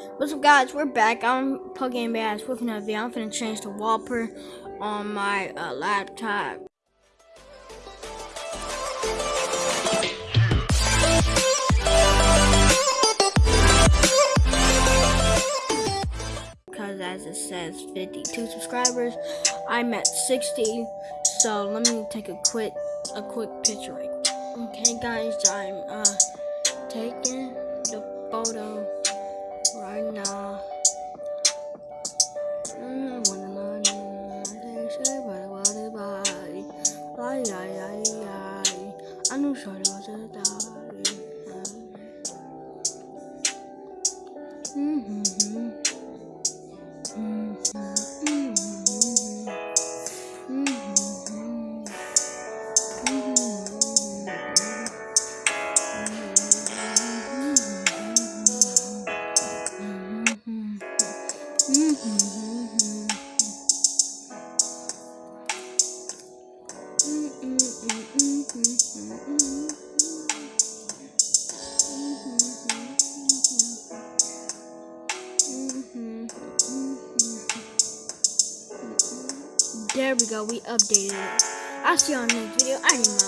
What's up, guys? We're back. I'm Pugame Bass with another video. I'm finna change the wallpaper on my uh, laptop. Because as it says 52 subscribers, I'm at 60. So let me take a quick a quick picture Okay guys, I'm uh I know sorry was a die. Mm-hmm. There we go, we updated it. I'll see you on the next video. I need.